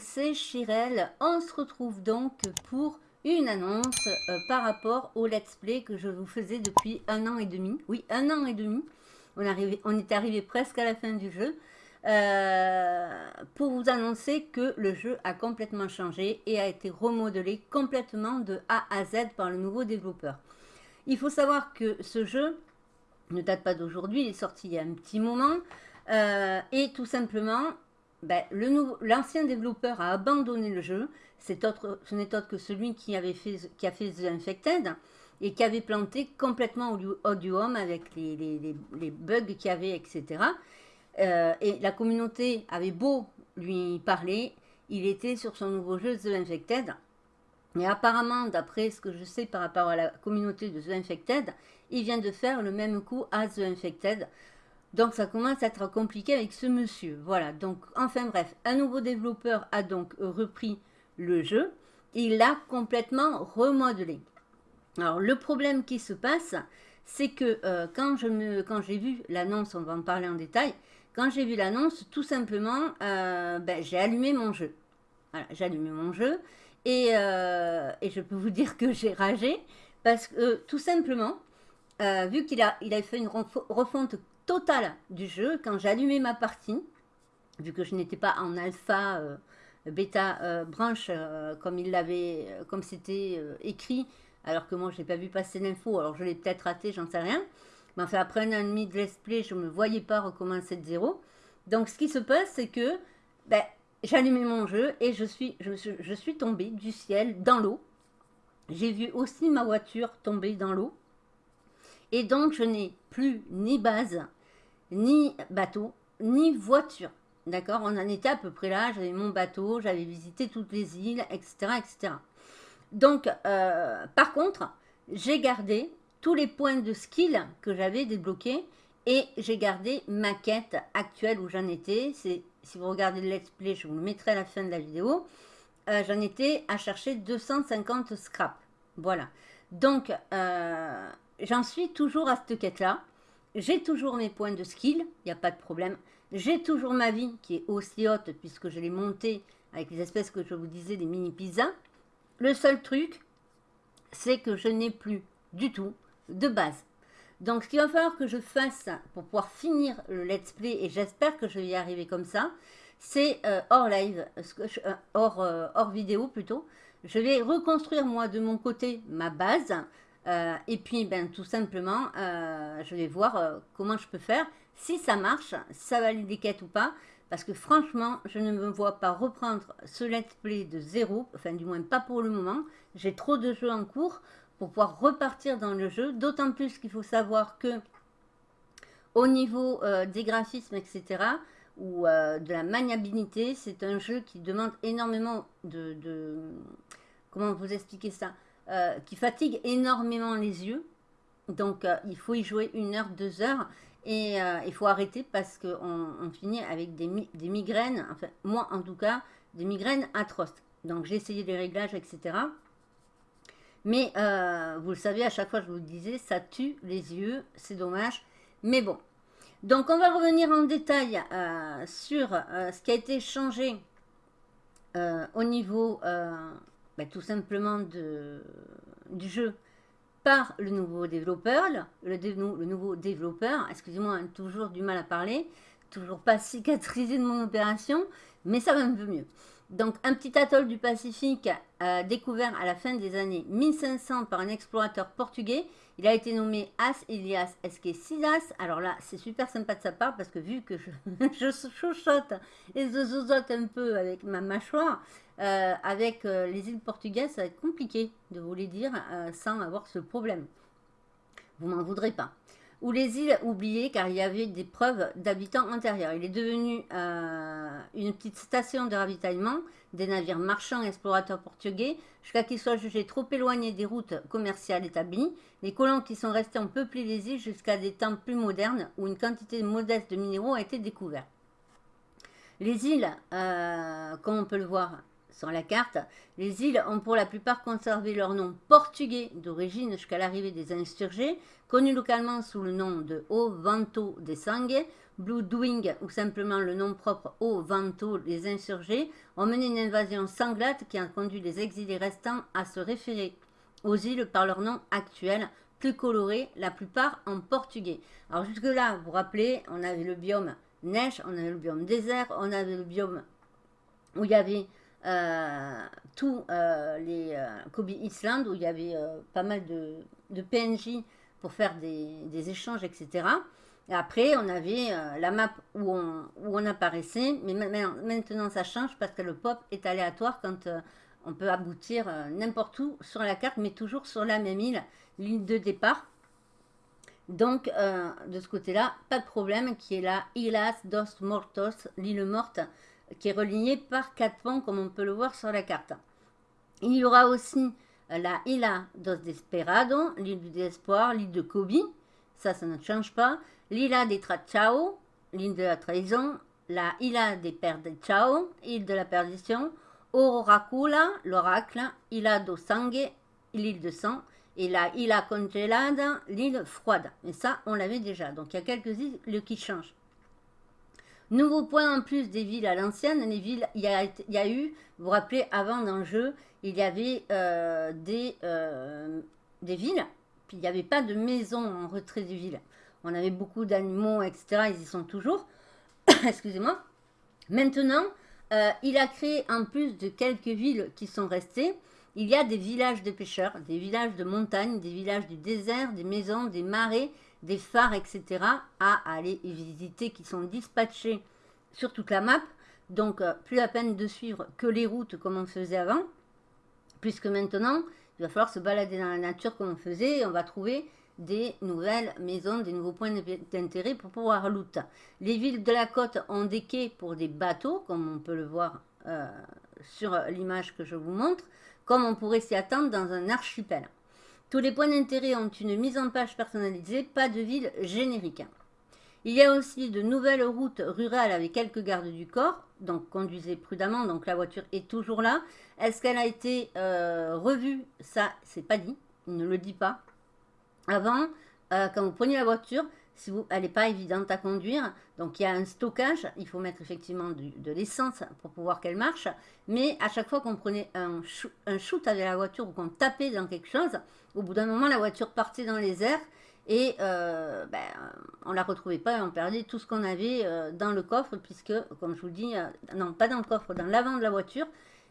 c'est Chirel. On se retrouve donc pour une annonce euh, par rapport au let's play que je vous faisais depuis un an et demi. Oui, un an et demi. On, est arrivé presque à la fin du jeu. Euh, pour vous annoncer que le jeu a complètement changé et a été remodelé complètement de A à Z par le nouveau développeur. Il faut savoir que ce jeu ne date pas d'aujourd'hui, il est sorti il y a un petit moment. Euh, et tout simplement, ben, l'ancien développeur a abandonné le jeu. Autre, ce n'est autre que celui qui, avait fait, qui a fait The Infected et qui avait planté complètement Audio Home avec les, les, les bugs qu'il y avait, etc. Euh, et la communauté avait beau lui parler, il était sur son nouveau jeu The Infected. Et apparemment, d'après ce que je sais par rapport à la communauté de The Infected, il vient de faire le même coup à The Infected. Donc ça commence à être compliqué avec ce monsieur. Voilà, donc enfin bref, un nouveau développeur a donc repris le jeu. Il l'a complètement remodelé. Alors le problème qui se passe, c'est que euh, quand j'ai vu l'annonce, on va en parler en détail, quand j'ai vu l'annonce, tout simplement, euh, ben, j'ai allumé mon jeu. Voilà, j'ai allumé mon jeu et, euh, et, je peux vous dire que j'ai ragé parce que tout simplement, vu qu'il a, il a fait une refonte totale du jeu, quand allumé ma partie, vu que je n'étais pas en alpha, euh, bêta, euh, branche, euh, comme il l'avait, comme c'était écrit, alors que moi je n'ai pas vu passer l'info, alors je l'ai peut-être raté, j'en sais rien. Mais enfin, après un an et demi de let's play, je ne me voyais pas recommencer de zéro. Donc ce qui se passe, c'est que ben, allumé mon jeu et je suis, je, je suis tombée du ciel dans l'eau. J'ai vu aussi ma voiture tomber dans l'eau. Et donc, je n'ai plus ni base, ni bateau, ni voiture. D'accord? On en était à peu près là. J'avais mon bateau, j'avais visité toutes les îles, etc. etc. Donc, euh, par contre, j'ai gardé tous les points de skill que j'avais débloqués et j'ai gardé ma quête actuelle où j'en étais. Si vous regardez le let's play, je vous le mettrai à la fin de la vidéo. Euh, j'en étais à chercher 250 scraps. Voilà. Donc, euh, j'en suis toujours à cette quête-là. J'ai toujours mes points de skill, il n'y a pas de problème. J'ai toujours ma vie qui est aussi haute puisque je l'ai montée avec les espèces que je vous disais, des mini pizzas. Le seul truc, c'est que je n'ai plus du tout de base. Donc, ce qu'il va falloir que je fasse pour pouvoir finir le let's play, et j'espère que je vais y arriver comme ça, c'est euh, hors live, euh, hors, euh, hors vidéo plutôt. Je vais reconstruire moi de mon côté ma base, euh, et puis, ben, tout simplement, euh, je vais voir euh, comment je peux faire. Si ça marche, ça valide les quêtes ou pas. Parce que franchement, je ne me vois pas reprendre ce let's play de zéro. Enfin, du moins pas pour le moment. J'ai trop de jeux en cours pour pouvoir repartir dans le jeu. D'autant plus qu'il faut savoir que au niveau des graphismes, etc., ou de la maniabilité, c'est un jeu qui demande énormément de, de... Comment vous expliquer ça? Euh, qui fatigue énormément les yeux. Donc, euh, il faut y jouer une heure, deux heures. Et euh, il faut arrêter parce qu'on on finit avec des, des, migraines, enfin, moi en tout cas, des migraines atroces. Donc, j'ai essayé les réglages, etc. Mais, vous le savez, à chaque fois, je vous le disais, ça tue les yeux. C'est dommage. Mais bon. Donc, on va revenir en détail sur ce qui a été changé au niveau bah, tout simplement du jeu par le nouveau développeur, le, nouveau développeur, excusez-moi, toujours du mal à parler, toujours pas cicatrisé de mon opération, mais ça va un peu mieux. Donc, un petit atoll du Pacifique euh, découvert à la fin des années 1500 par un explorateur portugais. Il a été nommé As Elias Esque Silas. Alors là, c'est super sympa de sa part parce que vu que je, je chuchote et je zozote un peu avec ma mâchoire, euh, avec euh, les îles portugaises, ça va être compliqué de vous les dire sans avoir ce problème. Vous m'en voudrez pas ou les îles oubliées car il y avait des preuves d'habitants antérieurs. Il est devenu euh, une petite station de ravitaillement des navires marchands et explorateurs portugais jusqu'à qu'ils soient jugés trop éloignés des routes commerciales établies. Les colons qui sont restés ont peuplé les îles jusqu'à des temps plus modernes où une quantité modeste de minéraux a été découverte. Les îles, euh, comme on peut le voir, sur la carte. Les îles ont pour la plupart conservé leur nom portugais d'origine jusqu'à l'arrivée des insurgés, connus localement sous le nom de O Vento de Sangue, Blue Doing ou simplement le nom propre O Vento des insurgés, ont mené une invasion sanglate qui a conduit les exilés restants à se référer aux îles par leur nom actuel, plus coloré, la plupart en portugais. Alors jusque-là, vous vous rappelez, on avait le biome neige, on avait le biome désert, on avait le biome où il y avait tous euh, les euh, Kobe Island, où il y avait pas mal de, PNJ pour faire des, échanges, etc. Et après, on avait la map où on, apparaissait, mais maintenant ça change parce que le pop est aléatoire quand on peut aboutir n'importe où sur la carte, mais toujours sur la même île, l'île de départ. Donc, de ce côté-là, pas de problème, qui est la Islas dos Mortos, l'île morte, qui est reliée par quatre ponts, comme on peut le voir sur la carte. Il y aura aussi euh, la Isla dos Desperado, l'île du désespoir, l'île de Kobe, ça, ça ne change pas. L'Ila des Trachao, l'île de la trahison. La Isla des Perdechao, île de la perdition. Ororacula, l'oracle. Isla do Sangue, l'île de sang. Et la Isla Congelada, l'île froide. Et ça, on l'avait déjà. Donc, il y a quelques îles qui changent. Nouveau point en plus des villes à l'ancienne, les villes, il y, a, eu, vous vous rappelez, avant dans le jeu, il y avait euh, des, euh, des villes, puis il n'y avait pas de maison en retrait des villes. On avait beaucoup d'animaux, etc. Ils y sont toujours. Excusez-moi. Maintenant, euh, il a créé, en plus de quelques villes qui sont restées, il y a des villages de pêcheurs, des villages de montagne, des villages du désert, des maisons, des marais, des phares, etc. à aller visiter qui sont dispatchés sur toute la map. Donc, euh, plus la peine de suivre que les routes comme on faisait avant, puisque maintenant, il va falloir se balader dans la nature comme on faisait et on va trouver des nouvelles maisons, des nouveaux points d'intérêt pour pouvoir loot. Les villes de la côte ont des quais pour des bateaux, comme on peut le voir euh, sur l'image que je vous montre, comme on pourrait s'y attendre dans un archipel. Tous les points d'intérêt ont une mise en page personnalisée, pas de ville générique. Il y a aussi de nouvelles routes rurales avec quelques gardes du corps, donc conduisez prudemment, donc la voiture est toujours là. Est-ce qu'elle a été euh, revue? Ça, c'est pas dit, il ne le dit pas. Avant, euh, quand vous prenez la voiture, si elle n'est pas évidente à conduire. Donc il y a un stockage, il faut mettre effectivement de l'essence pour pouvoir qu'elle marche. Mais à chaque fois qu'on prenait un, shoot avec la voiture ou qu'on tapait dans quelque chose, au bout d'un moment la voiture partait dans les airs et euh, ben, on ne la retrouvait pas et on perdait tout ce qu'on avait euh, dans le coffre puisque, comme je vous dis, euh, non pas dans le coffre, dans l'avant de la voiture,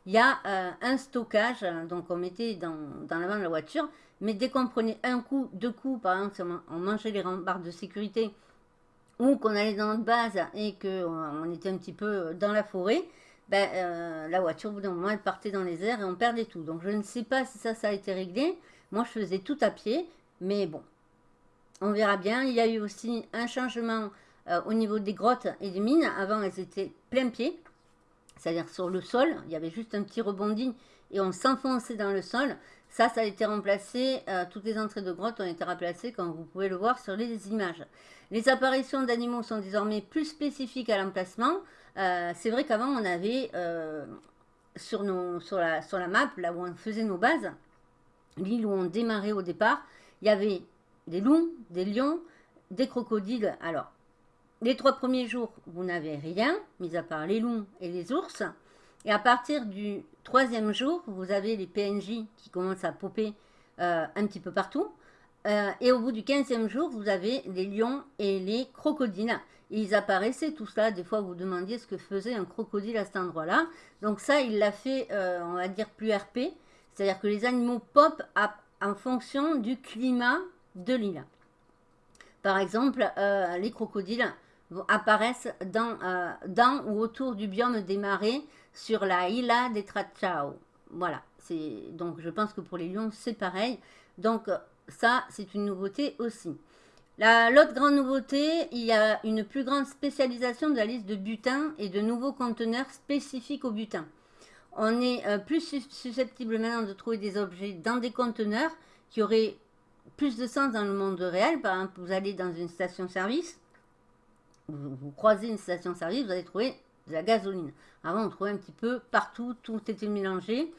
il y a un stockage, donc on mettait dans, l'avant de la voiture mais dès qu'on prenait un coup, deux coups, par exemple, si on mangeait les rambardes de sécurité, ou qu'on allait dans notre base et qu'on était un petit peu dans la forêt, ben, la voiture, au bout d'un moment, elle partait dans les airs et on perdait tout. Donc, je ne sais pas si ça, ça a été réglé. Moi, je faisais tout à pied, mais bon, on verra bien. Il y a eu aussi un changement euh, au niveau des grottes et des mines. Avant, elles étaient plein pied, c'est-à-dire sur le sol. Il y avait juste un petit rebondi et on s'enfonçait dans le sol. Ça, ça a été remplacé, euh, toutes les entrées de grottes ont été remplacées comme vous pouvez le voir sur les images. Les apparitions d'animaux sont désormais plus spécifiques à l'emplacement. Euh, c'est vrai qu'avant on avait sur la map, là où on faisait nos bases, l'île où on démarrait au départ, il y avait des loups, des lions, des crocodiles. Alors, les trois premiers jours, vous n'avez rien, mis à part les loups et les ours. Et à partir du troisième jour, vous avez les PNJ qui commencent à popper euh, un petit peu partout. Euh, et au bout du quinzième jour, vous avez les lions et les crocodiles. ils apparaissaient tout ça. Des fois, vous, vous demandiez ce que faisait un crocodile à cet endroit-là. Donc ça, il l'a fait, euh, on va dire, plus RP. C'est-à-dire que les animaux pop en fonction du climat de l'île. Par exemple, les crocodiles apparaissent dans, dans ou autour du biome des marais sur la Isla des Trachao. Voilà, donc je pense que pour les lions, c'est pareil. Donc ça, c'est une nouveauté aussi. L'autre grande nouveauté, il y a une plus grande spécialisation de la liste de butin et de nouveaux conteneurs spécifiques au butin. On est euh, plus susceptible maintenant de trouver des objets dans des conteneurs qui auraient plus de sens dans le monde réel. Par exemple, vous allez dans une station-service, vous, vous, croisez une station-service, vous allez trouver de la gasoline. Avant, on trouvait un petit peu partout, tout était mélangé.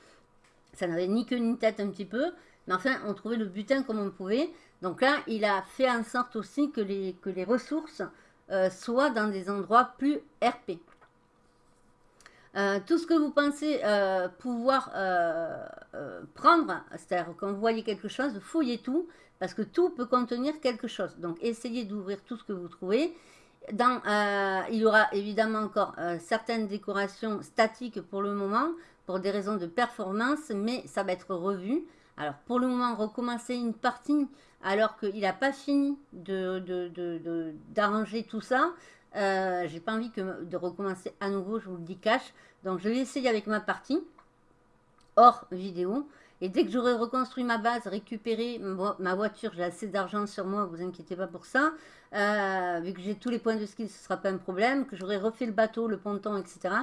Ça n'avait ni queue ni tête un petit peu. Mais enfin, on trouvait le butin comme on pouvait. Donc là, il a fait en sorte aussi que les, que les ressources euh, soient dans des endroits plus RP. Euh, tout ce que vous pensez euh, pouvoir prendre, c'est-à-dire quand vous voyez quelque chose, fouillez tout, parce que tout peut contenir quelque chose. Donc essayez d'ouvrir tout ce que vous trouvez. Il y aura évidemment encore certaines décorations statiques pour le moment, pour des raisons de performance, mais ça va être revu. Alors pour le moment, recommencer une partie alors qu'il n'a pas fini d'arranger de, tout ça. Euh, j'ai pas envie de recommencer à nouveau, je vous le dis cash. Donc je vais essayer avec ma partie, hors vidéo. Et dès que j'aurai reconstruit ma base, récupéré ma voiture, j'ai assez d'argent sur moi, vous inquiétez pas pour ça. Euh, vu que j'ai tous les points de ski, ce ne sera pas un problème. Que j'aurai refait le bateau, le ponton, etc.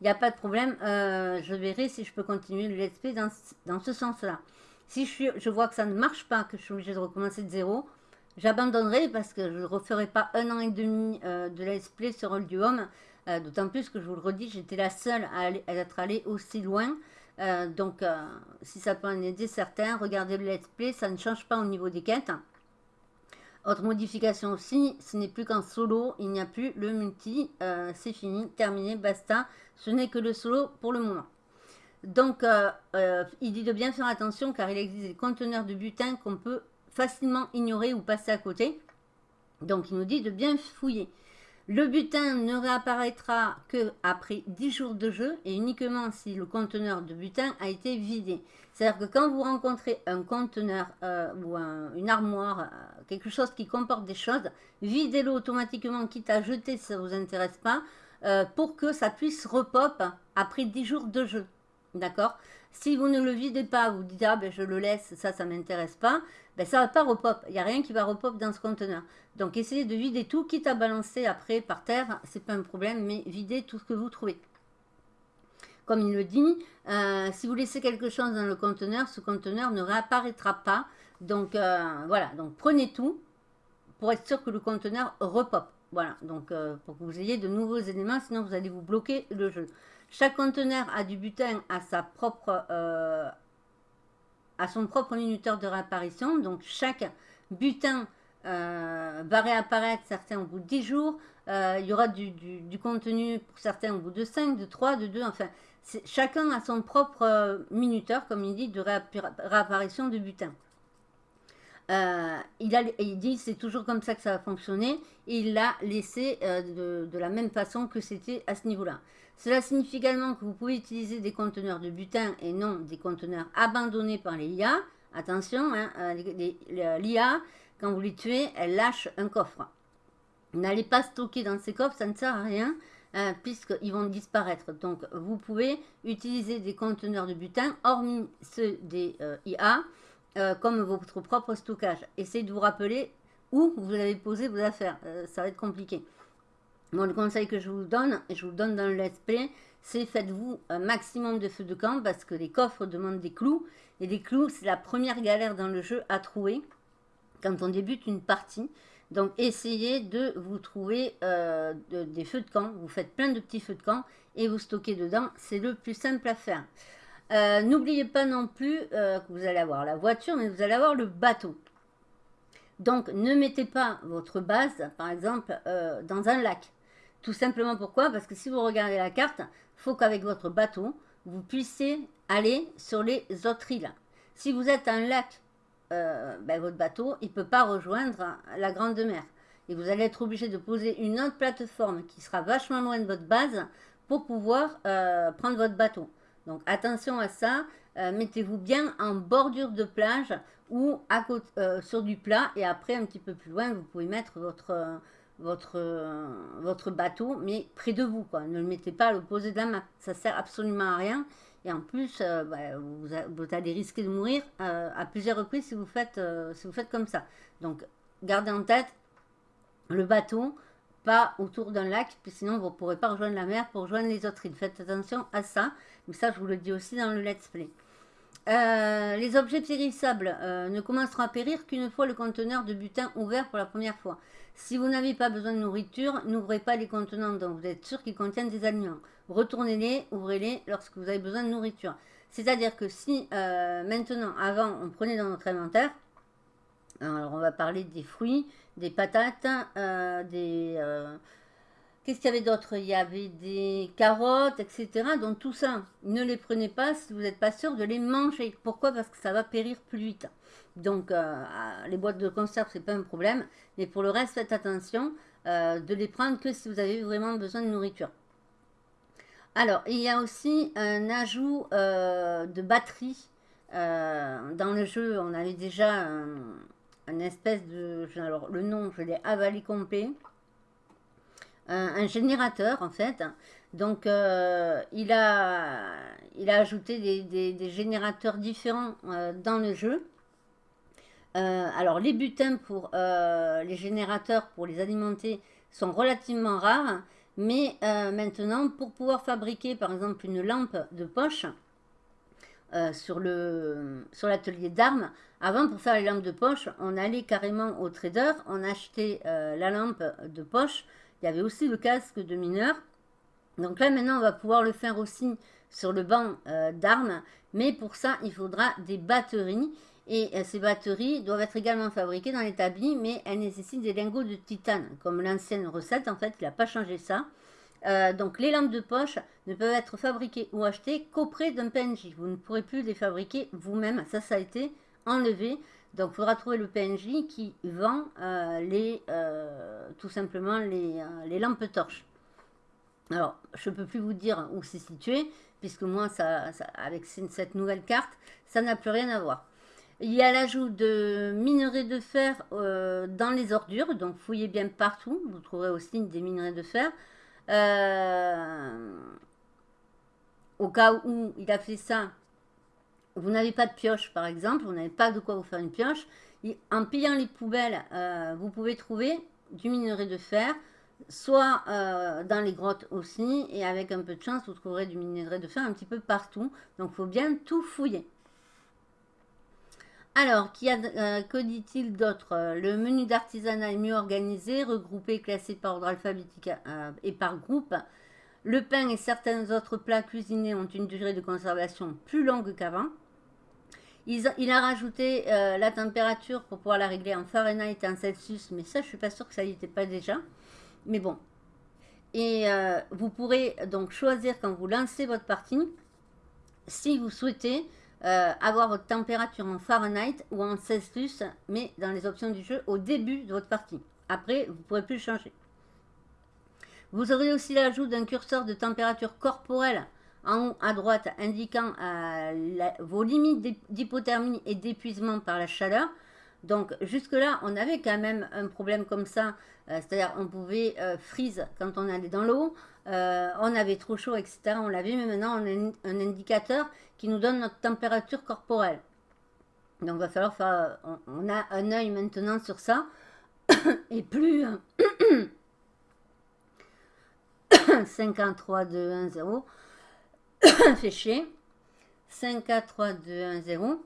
Il n'y a pas de problème. Euh, je verrai si je peux continuer le let's play dans ce sens-là. Si je, vois que ça ne marche pas, que je suis obligée de recommencer de zéro, j'abandonnerai parce que je ne referai pas un an et demi euh, de let's play sur Oldium. Euh, D'autant plus que je vous le redis, j'étais la seule à, être allée aussi loin. Euh, donc, si ça peut en aider certains, regardez le let's play, ça ne change pas au niveau des quêtes. Autre modification aussi, ce n'est plus qu'en solo, il n'y a plus le multi, c'est fini, terminé, basta. Ce n'est que le solo pour le moment. Donc, il dit de bien faire attention car il existe des conteneurs de butin qu'on peut facilement ignorer ou passer à côté. Donc, il nous dit de bien fouiller. Le butin ne réapparaîtra que après 10 jours de jeu et uniquement si le conteneur de butin a été vidé. C'est-à-dire que quand vous rencontrez un conteneur euh, ou une armoire, quelque chose qui comporte des choses, videz-le automatiquement, quitte à jeter si ça ne vous intéresse pas, pour que ça puisse repop après 10 jours de jeu. D'accord? Si vous ne le videz pas, vous dites, ah ben je le laisse, ça, ça ne m'intéresse pas, ben ça ne va pas repop. Il n'y a rien qui va repop dans ce conteneur. Donc essayez de vider tout, quitte à balancer après par terre, c'est pas un problème, mais videz tout ce que vous trouvez. Comme il le dit, euh, si vous laissez quelque chose dans le conteneur, ce conteneur ne réapparaîtra pas. Donc euh, voilà, donc prenez tout pour être sûr que le conteneur repop. Voilà, donc euh, pour que vous ayez de nouveaux éléments, sinon vous allez vous bloquer le jeu. Chaque conteneur a du butin à, sa propre, euh, à son propre minuteur de réapparition. Donc chaque butin euh, va réapparaître, certains au bout de 10 jours. Euh, il y aura du, contenu pour certains au bout de 5, de 3, de 2. Enfin, chacun a son propre minuteur, comme il dit, de réapparition de butin. il, a, il dit c'est toujours comme ça que ça va fonctionner. il l'a laissé de, la même façon que c'était à ce niveau-là. Cela signifie également que vous pouvez utiliser des conteneurs de butin et non des conteneurs abandonnés par les IA. Attention, hein, euh, l'IA, quand vous les tuez, elle lâche un coffre. N'allez pas stocker dans ces coffres, ça ne sert à rien, hein, puisqu'ils vont disparaître. Donc, vous pouvez utiliser des conteneurs de butin, hormis ceux des euh, IA, euh, comme votre propre stockage. Essayez de vous rappeler où vous avez posé vos affaires. ça va être compliqué. Moi, le conseil que je vous donne, et je vous donne dans le play, c'est faites-vous un maximum de feux de camp parce que les coffres demandent des clous. Et les clous, c'est la première galère dans le jeu à trouver quand on débute une partie. Donc, essayez de vous trouver euh, des feux de camp. Vous faites plein de petits feux de camp et vous stockez dedans. C'est le plus simple à faire. Euh, n'oubliez pas non plus euh, que vous allez avoir la voiture, mais vous allez avoir le bateau. Donc, ne mettez pas votre base, par exemple, dans un lac. Tout simplement pourquoi? Parce que si vous regardez la carte, il faut qu'avec votre bateau, vous puissiez aller sur les autres îles. Si vous êtes un lac, euh, ben, votre bateau, il ne peut pas rejoindre la Grande Mer. Et vous allez être obligé de poser une autre plateforme qui sera vachement loin de votre base pour pouvoir euh, prendre votre bateau. Donc attention à ça, euh, mettez-vous bien en bordure de plage ou à côté, sur du plat et après un petit peu plus loin, vous pouvez mettre votre votre, euh, votre bateau, mais près de vous. Quoi. Ne le mettez pas à l'opposé de la main. Ça sert absolument à rien. Et en plus, euh, bah, vous, vous, allez risquer de mourir euh, à plusieurs reprises si vous, faites, si vous faites comme ça. Donc, gardez en tête le bateau, pas autour d'un lac, puis sinon vous ne pourrez pas rejoindre la mer pour rejoindre les autres îles. Faites attention à ça. Mais ça, je vous le dis aussi dans le let's play. Euh, les objets périssables euh, ne commenceront à périr qu'une fois le conteneur de butin ouvert pour la première fois. Si vous n'avez pas besoin de nourriture, n'ouvrez pas les contenants dont vous êtes sûr qu'ils contiennent des aliments. Retournez-les, ouvrez-les lorsque vous avez besoin de nourriture. C'est-à-dire que si euh, maintenant, avant, on prenait dans notre inventaire, alors on va parler des fruits, des patates, des Qu'est-ce qu'il y avait d'autre? Il y avait des carottes, etc. Donc tout ça, ne les prenez pas si vous n'êtes pas sûr de les manger. Pourquoi? Parce que ça va périr plus vite. Donc euh, les boîtes de conserve, c'est pas un problème. Mais pour le reste, faites attention euh, de les prendre que si vous avez vraiment besoin de nourriture. Alors, il y a aussi un ajout euh, de batterie dans le jeu. On avait déjà un, espèce de... Alors, le nom, je l'ai avalé complet un, générateur en fait. Donc euh, il, a, il a ajouté des, générateurs différents euh, dans le jeu. Euh, alors les butins pour les générateurs pour les alimenter sont relativement rares. Mais maintenant pour pouvoir fabriquer par exemple une lampe de poche sur l'atelier d'armes, avant pour faire les lampes de poche on allait carrément au trader, on achetait la lampe de poche il y avait aussi le casque de mineur. Donc là, maintenant, on va pouvoir le faire aussi sur le banc euh, d'armes. Mais pour ça, il faudra des batteries. Et euh, ces batteries doivent être également fabriquées dans l'établi, mais elles nécessitent des lingots de titane, comme l'ancienne recette, en fait, il n'a pas changé ça. Euh, donc les lampes de poche ne peuvent être fabriquées ou achetées qu'auprès d'un PNJ. Vous ne pourrez plus les fabriquer vous-même. Ça, ça a été enlevé. Donc, il faudra trouver le PNJ qui vend euh, les, euh, tout simplement les, euh, les, lampes torches. Alors, je ne peux plus vous dire où c'est situé, puisque moi, ça, avec cette nouvelle carte, ça n'a plus rien à voir. Il y a l'ajout de minerais de fer dans les ordures, donc fouillez bien partout, vous trouverez aussi des minerais de fer. au cas où il a fait ça, vous n'avez pas de pioche par exemple, vous n'avez pas de quoi vous faire une pioche, en pillant les poubelles, euh, vous pouvez trouver du minerai de fer, soit euh, dans les grottes aussi, et avec un peu de chance, vous trouverez du minerai de fer un petit peu partout. Donc, il faut bien tout fouiller. Alors, euh, que dit-il d'autre? Le menu d'artisanat est mieux organisé, regroupé, classé par ordre alphabétique et par groupe. Le pain et certains autres plats cuisinés ont une durée de conservation plus longue qu'avant. Il, a rajouté euh, la température pour pouvoir la régler en Fahrenheit et en Celsius, mais ça, je suis pas sûre que ça n'y était pas déjà. Mais bon. Et euh, vous pourrez donc choisir quand vous lancez votre partie, si vous souhaitez euh, avoir votre température en Fahrenheit ou en Celsius, mais dans les options du jeu au début de votre partie. Après, vous ne pourrez plus changer. Vous aurez aussi l'ajout d'un curseur de température corporelle en haut à droite indiquant euh, vos limites d'hypothermie et d'épuisement par la chaleur. Donc jusque-là, on avait quand même un problème comme ça, euh, c'est-à-dire on pouvait euh, freeze quand on allait dans l'eau, on avait trop chaud, etc. On l'avait, mais maintenant on a un indicateur qui nous donne notre température corporelle. Donc il va falloir faire, on, a un œil maintenant sur ça, et plus 53, 2, 1, 0, fait chier. 5, 4, 3, 2, 1, 0.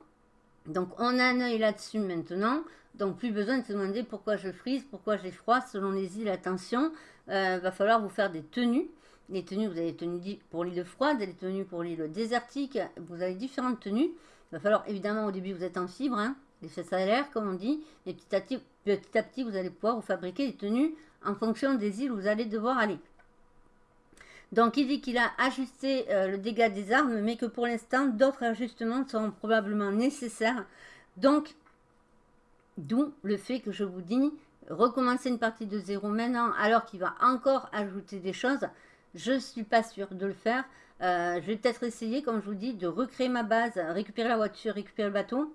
Donc, on a un œil là-dessus maintenant. Donc, plus besoin de se demander pourquoi je frise, pourquoi j'ai froid. Selon les îles, attention, euh, va falloir vous faire des tenues. Les tenues, vous avez tenues pour l'île froide, des tenues pour l'île désertique. Vous avez différentes tenues. Va falloir, évidemment, au début, vous êtes en fibre, hein, les fesses à l'air, comme on dit. Et petit à, petit, petit à petit, vous allez pouvoir vous fabriquer des tenues en fonction des îles où vous allez devoir aller. Donc il dit qu'il a ajusté euh, le dégât des armes, mais que pour l'instant, d'autres ajustements seront probablement nécessaires. Donc, d'où le fait que je vous dis, recommencer une partie de zéro maintenant, alors qu'il va encore ajouter des choses, je ne suis pas sûre de le faire. Euh, je vais peut-être essayer, comme je vous dis, de recréer ma base, récupérer la voiture, récupérer le bateau,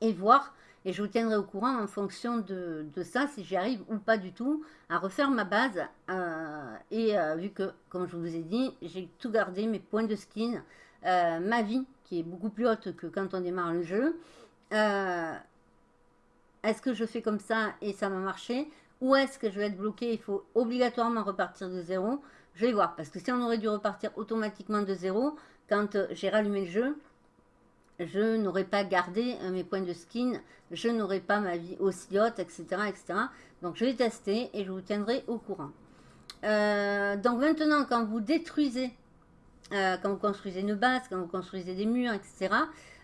et voir et je vous tiendrai au courant en fonction de, ça, si j'y arrive ou pas du tout, à refaire ma base. Euh, et euh, vu que, comme je vous ai dit, j'ai tout gardé, mes points de skin, euh, ma vie, qui est beaucoup plus haute que quand on démarre le jeu. est-ce que je fais comme ça et ça va marcher Ou est-ce que je vais être bloqué Il faut obligatoirement repartir de zéro. Je vais voir, parce que si on aurait dû repartir automatiquement de zéro, quand j'ai rallumé le jeu, je n'aurais pas gardé mes points de skin, je n'aurais pas ma vie aussi haute, etc., etc. Donc je vais tester et je vous tiendrai au courant. donc maintenant, quand vous détruisez, quand vous construisez une base, quand vous construisez des murs, etc.,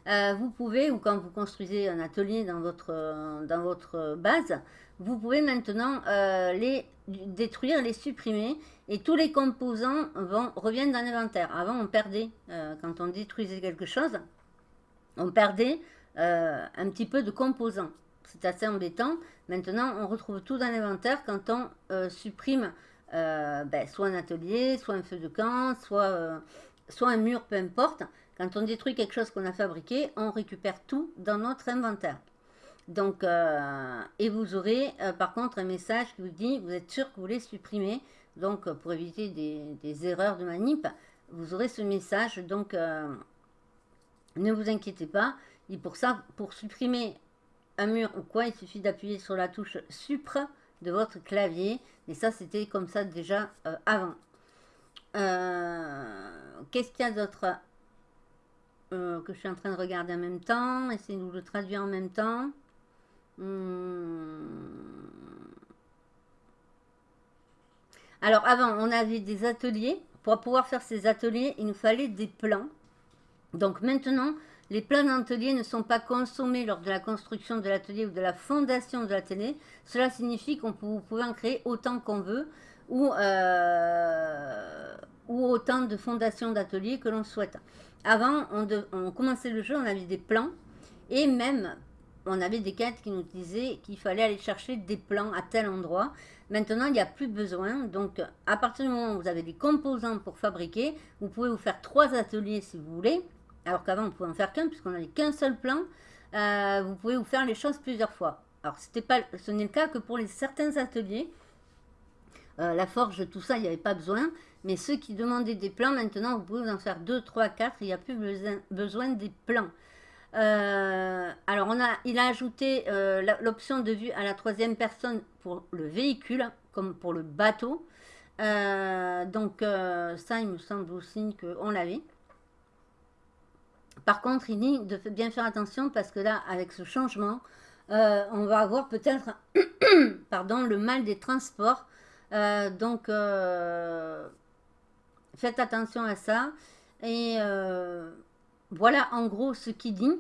euh, vous pouvez, ou quand vous construisez un atelier dans votre, euh, base, vous pouvez maintenant euh, les détruire, les supprimer, et tous les composants reviennent dans l'inventaire. Avant, on perdait, quand on détruisait quelque chose, on perdait un petit peu de composants. C'est assez embêtant. Maintenant, on retrouve tout dans l'inventaire quand on supprime ben, soit un atelier, soit un feu de camp, soit, un mur, peu importe. Quand on détruit quelque chose qu'on a fabriqué, on récupère tout dans notre inventaire. Donc, euh, et vous aurez euh, par contre un message qui vous dit, vous êtes sûr que vous voulez supprimer. Donc, euh, pour éviter des, erreurs de manip, vous aurez ce message. Donc, ne vous inquiétez pas. Et pour ça, pour supprimer un mur ou quoi, il suffit d'appuyer sur la touche Supre de votre clavier. Et ça, c'était comme ça déjà avant. Qu'est-ce qu'il y a d'autre euh, que je suis en train de regarder en même temps? Essayez de le traduire en même temps. Hmm. Alors avant, on avait des ateliers. Pour pouvoir faire ces ateliers, il nous fallait des plans. Donc maintenant, les plans d'atelier ne sont pas consommés lors de la construction de l'atelier ou de la fondation de l'atelier. Cela signifie qu'on peut, vous pouvez en créer autant qu'on veut ou, euh, ou autant de fondations d'ateliers que l'on souhaite. Avant, on, commençait le jeu, on avait des plans. Et même, on avait des quêtes qui nous disaient qu'il fallait aller chercher des plans à tel endroit. Maintenant, il n'y a plus besoin. Donc, à partir du moment où vous avez des composants pour fabriquer, vous pouvez vous faire trois ateliers si vous voulez. Alors qu'avant, on pouvait en faire qu'un, puisqu'on n'avait qu'un seul plan. Euh, vous pouvez vous faire les choses plusieurs fois. Alors, pas, ce n'est le cas que pour les, certains ateliers. Euh, la forge, tout ça, il n'y avait pas besoin. Mais ceux qui demandaient des plans, maintenant, vous pouvez en faire 2, 3, 4. Il n'y a plus besoin, des plans. Euh, alors, on a, il a ajouté l'option de vue à la troisième personne pour le véhicule, comme pour le bateau. donc, ça, il me semble aussi qu'on l'avait. Par contre, il dit de bien faire attention parce que là, avec ce changement, on va avoir peut-être le mal des transports. donc, Faites attention à ça. Et euh, voilà en gros ce qu'il dit.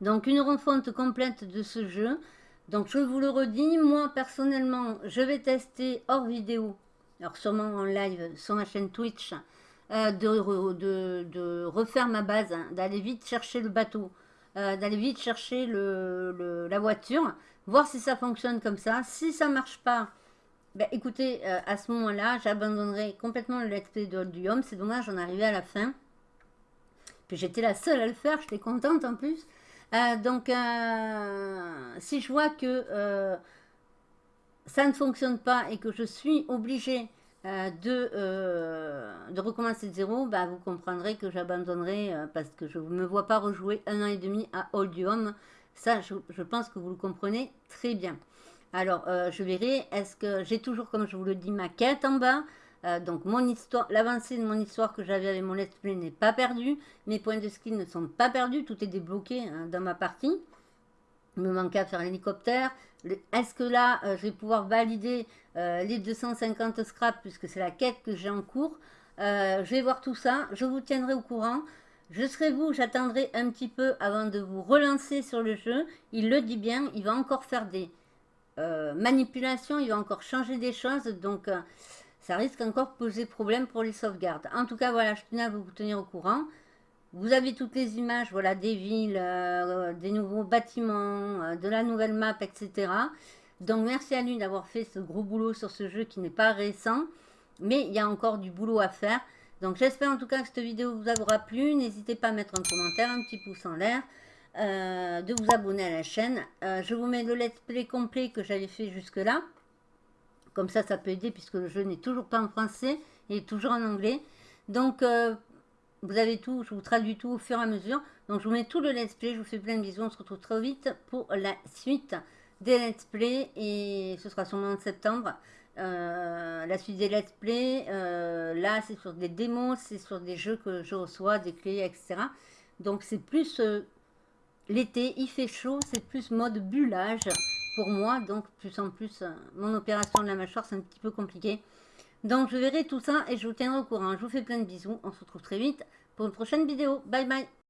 Donc une refonte complète de ce jeu. Donc je vous le redis, moi personnellement, je vais tester hors vidéo, alors sûrement en live sur ma chaîne Twitch, euh, de, refaire ma base, hein, d'aller vite chercher le bateau, euh, d'aller vite chercher la voiture, voir si ça fonctionne comme ça. Si ça marche pas, ben, écoutez, euh, à ce moment-là, j'abandonnerai complètement le let's play de Home. C'est dommage, j'en arrivais à la fin. Puis j'étais la seule à le faire, j'étais contente en plus. Donc, si je vois que ça ne fonctionne pas et que je suis obligée de, de recommencer de zéro, bah, vous comprendrez que j'abandonnerai parce que je ne me vois pas rejouer un an et demi à Home. Ça, je pense que vous le comprenez très bien. Alors, euh, je verrai, est-ce que j'ai toujours, comme je vous le dis, ma quête en bas? Euh, donc mon histoire, l'avancée de mon histoire que j'avais avec mon let's play n'est pas perdue. Mes points de skill ne sont pas perdus. Tout est débloqué hein, dans ma partie. Me manquait à faire l'hélicoptère. Est-ce que là, euh, je vais pouvoir valider les 250 scraps puisque c'est la quête que j'ai en cours Je vais voir tout ça. Je vous tiendrai au courant. Je serai vous, j'attendrai un petit peu avant de vous relancer sur le jeu. Il le dit bien, il va encore faire des euh, manipulation, il va encore changer des choses, donc euh, ça risque encore de poser problème pour les sauvegardes. En tout cas, voilà, je tenais à vous tenir au courant. Vous avez toutes les images, voilà, des villes, euh, des nouveaux bâtiments, de la nouvelle map, etc. Donc merci à lui d'avoir fait ce gros boulot sur ce jeu qui n'est pas récent, mais il y a encore du boulot à faire. Donc j'espère en tout cas que cette vidéo vous aura plu. N'hésitez pas à mettre un commentaire, un petit pouce en l'air. Euh, de vous abonner à la chaîne. Euh, je vous mets le let's play complet que j'avais fait jusque là. Comme ça, ça peut aider puisque le jeu n'est toujours pas en français, il est toujours en anglais. Donc, euh, vous avez tout, je vous traduis tout au fur et à mesure. Donc, je vous mets tout le let's play, je vous fais plein de bisous, on se retrouve très vite pour la suite des let's play. Et ce sera sûrement en septembre. la suite des let's play, là c'est sur des démos, c'est sur des jeux que je reçois, des clés, etc. Donc c'est plus euh, l'été, il fait chaud, c'est plus mode bullage pour moi. Donc plus en plus, euh, mon opération de la mâchoire, c'est un petit peu compliqué. Donc je verrai tout ça et je vous tiendrai au courant. Je vous fais plein de bisous. On se retrouve très vite pour une prochaine vidéo. Bye bye